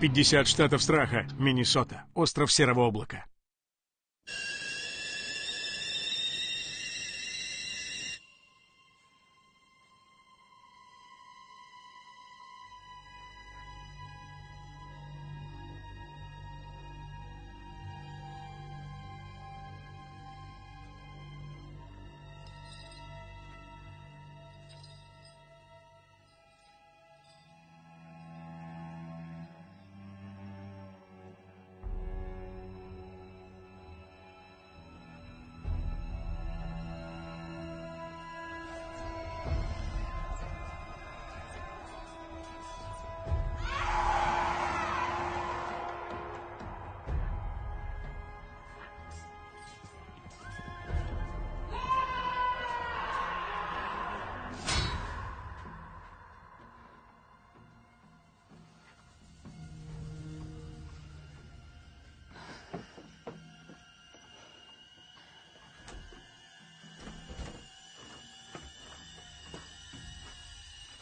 50 штатов страха. Миннесота. Остров Серого облака.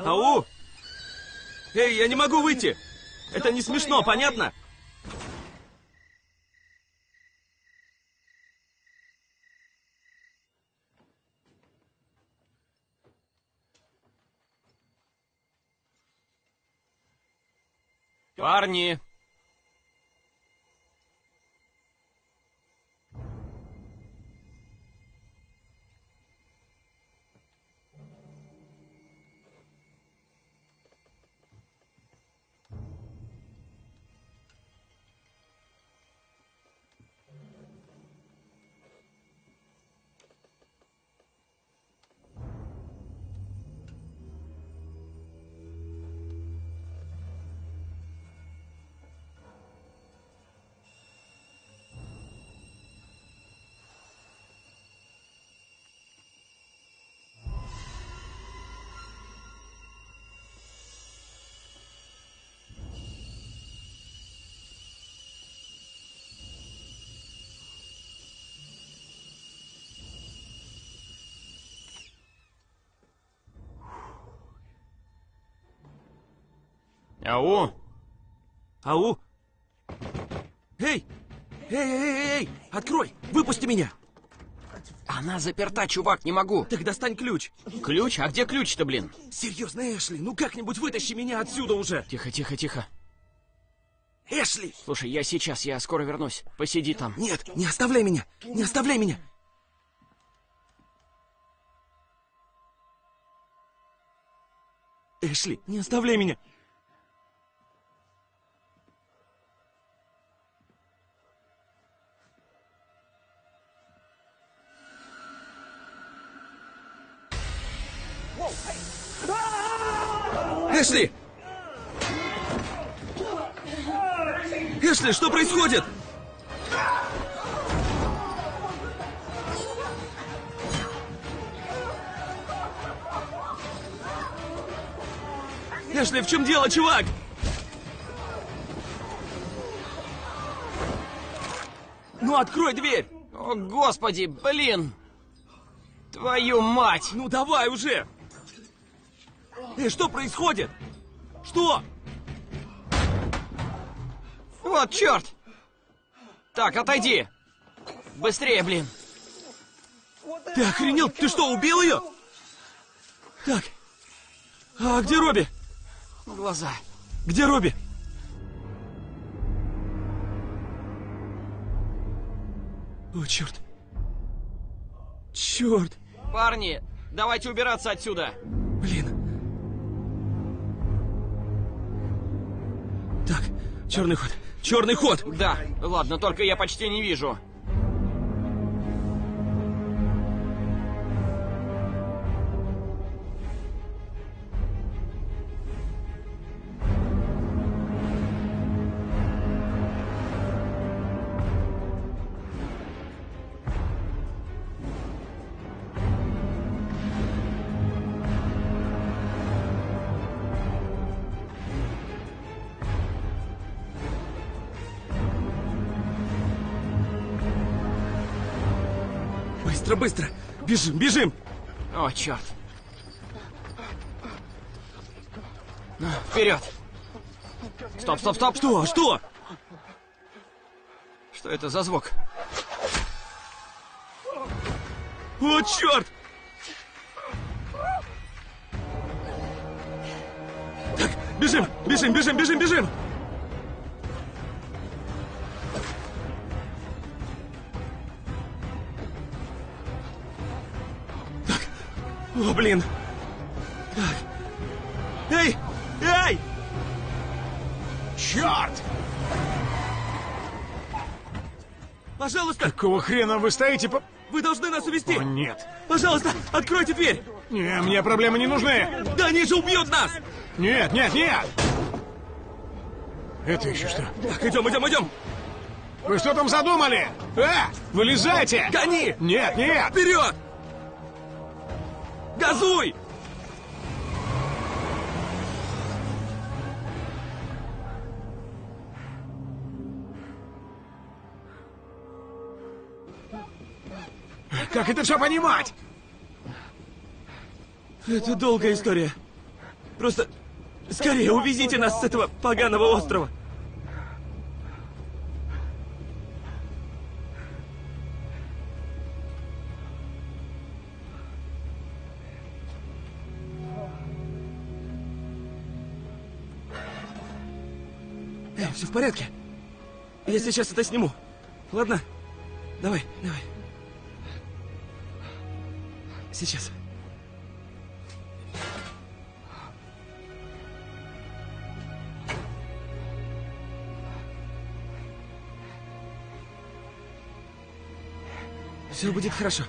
Ау! Эй, я не могу выйти! Это не смешно, понятно? Парни! Ау! Ау! Эй! Эй, эй, эй, эй! Открой! Выпусти меня! Она заперта, чувак, не могу. Так достань ключ. Ключ? А где ключ-то, блин? Серьезно, Эшли, ну как-нибудь вытащи меня отсюда уже. Тихо, тихо, тихо. Эшли! Слушай, я сейчас, я скоро вернусь. Посиди там. Нет, не оставляй меня! Не оставляй меня! Эшли, не оставляй меня! Эшли! Эшли, что происходит? Эшли, в чем дело, чувак? Ну, открой дверь! О, господи, блин! Твою мать! Ну, давай уже! Эй, что происходит? Что? Вот черт! Так, отойди! Быстрее, блин! Ты охренел? Ты что, убил ее? Так. А где Робби? Глаза. Где Робби? О, черт. Черт. Парни, давайте убираться отсюда. Черный ход. Черный ход. Да, ладно, только я почти не вижу. Быстро, быстро. Бежим, бежим. О, черт. Ну, вперед! Стоп, стоп, стоп! Что? Что? Что это за звук? О, черт! Так, бежим, бежим, бежим, бежим, бежим! О, блин! Так. Эй! Эй! Черт! Пожалуйста, Какого хрена вы стоите по... вы должны нас увести! О, нет. Пожалуйста, откройте дверь! Не, мне проблемы не нужны. Да они же убьют нас! Нет, нет, нет! Это еще что? Так, идем, идем, идем! Вы что там задумали? А, вылезайте! Гони! Нет, нет! Вперед! Газуй! Как это все понимать? Это долгая история. Просто скорее увезите нас с этого поганого острова. Эй, все в порядке. Я сейчас это сниму. Ладно? Давай, давай. Сейчас. Все будет хорошо.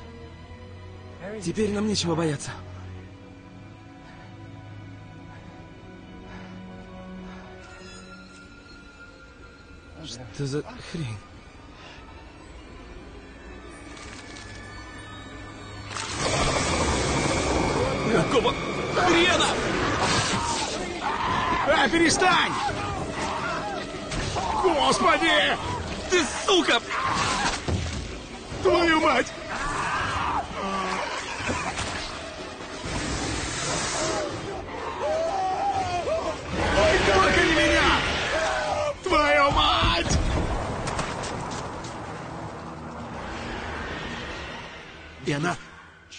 Теперь нам нечего бояться. Что за хрень? Какого хрена? А, перестань! Господи! Ты сука! Твою мать! И она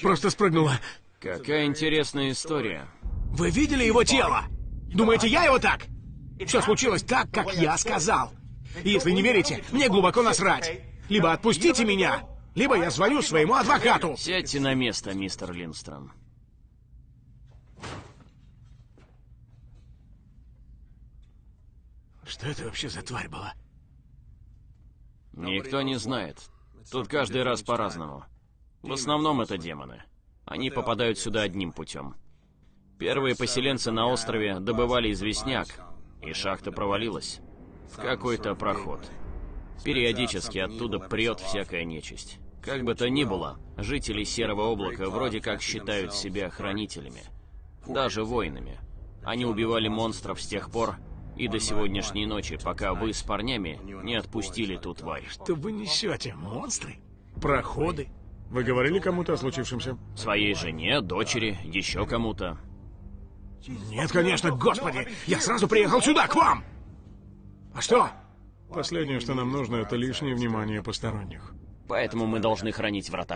просто спрыгнула. Какая интересная история. Вы видели его тело? Думаете, я его так? Все случилось так, как я сказал. И если не верите, мне глубоко насрать. Либо отпустите меня, либо я звоню своему адвокату. Сядьте на место, мистер Линстром. Что это вообще за тварь была? Никто не знает. Тут каждый раз по-разному. В основном это демоны. Они попадают сюда одним путем. Первые поселенцы на острове добывали известняк, и шахта провалилась. В какой-то проход. Периодически оттуда прет всякая нечисть. Как бы то ни было, жители Серого Облака вроде как считают себя хранителями. Даже воинами. Они убивали монстров с тех пор и до сегодняшней ночи, пока вы с парнями не отпустили ту тварь. Что вы несете? Монстры? Проходы? Вы говорили кому-то о случившемся? Своей жене, дочери, еще кому-то. Нет, конечно, господи! Я сразу приехал сюда, к вам! А что? Последнее, что нам нужно, это лишнее внимание посторонних. Поэтому мы должны хранить врата